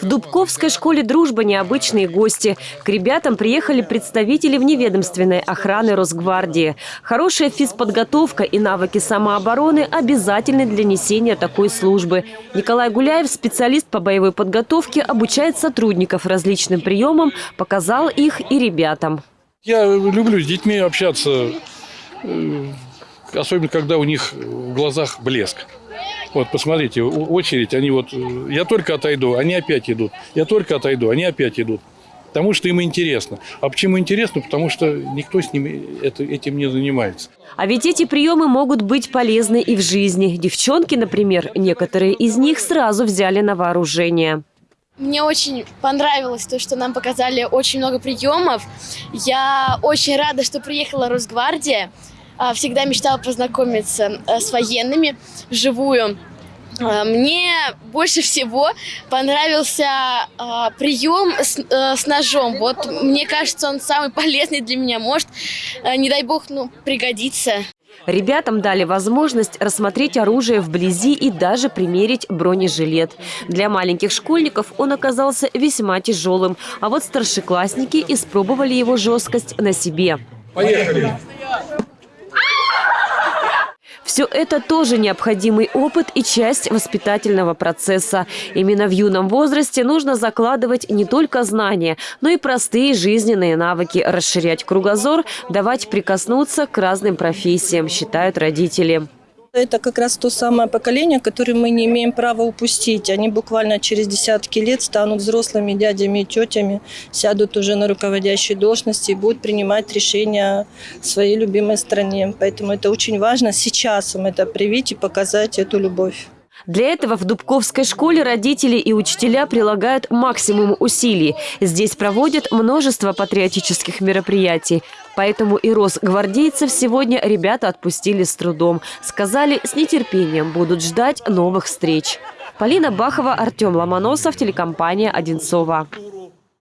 В Дубковской школе «Дружба» необычные гости. К ребятам приехали представители вневедомственной охраны Росгвардии. Хорошая физподготовка и навыки самообороны обязательны для несения такой службы. Николай Гуляев, специалист по боевой подготовке, обучает сотрудников различным приемам, показал их и ребятам. Я люблю с детьми общаться, э, особенно когда у них в глазах блеск. Вот, посмотрите, очередь, они вот, э, я только отойду, они опять идут. Я только отойду, они опять идут. Потому что им интересно. А почему интересно? Потому что никто с ними это, этим не занимается. А ведь эти приемы могут быть полезны и в жизни. Девчонки, например, некоторые из них сразу взяли на вооружение. Мне очень понравилось то, что нам показали очень много приемов. Я очень рада, что приехала Росгвардия. А, всегда мечтала познакомиться э, с военными вживую. А, мне больше всего понравился а, прием с, а, с ножом. Вот мне кажется, он самый полезный для меня. Может, а, не дай бог, ну, пригодится. Ребятам дали возможность рассмотреть оружие вблизи и даже примерить бронежилет. Для маленьких школьников он оказался весьма тяжелым, а вот старшеклассники испробовали его жесткость на себе. Поехали! Все это тоже необходимый опыт и часть воспитательного процесса. Именно в юном возрасте нужно закладывать не только знания, но и простые жизненные навыки, расширять кругозор, давать прикоснуться к разным профессиям, считают родители. Это как раз то самое поколение, которое мы не имеем права упустить. Они буквально через десятки лет станут взрослыми дядями и тетями, сядут уже на руководящие должности и будут принимать решения в своей любимой стране. Поэтому это очень важно сейчас им это привить и показать эту любовь. Для этого в Дубковской школе родители и учителя прилагают максимум усилий. Здесь проводят множество патриотических мероприятий. Поэтому и Росгвардейцев сегодня ребята отпустили с трудом. Сказали, с нетерпением будут ждать новых встреч. Полина Бахова, Артем Ломоносов, телекомпания «Одинцова».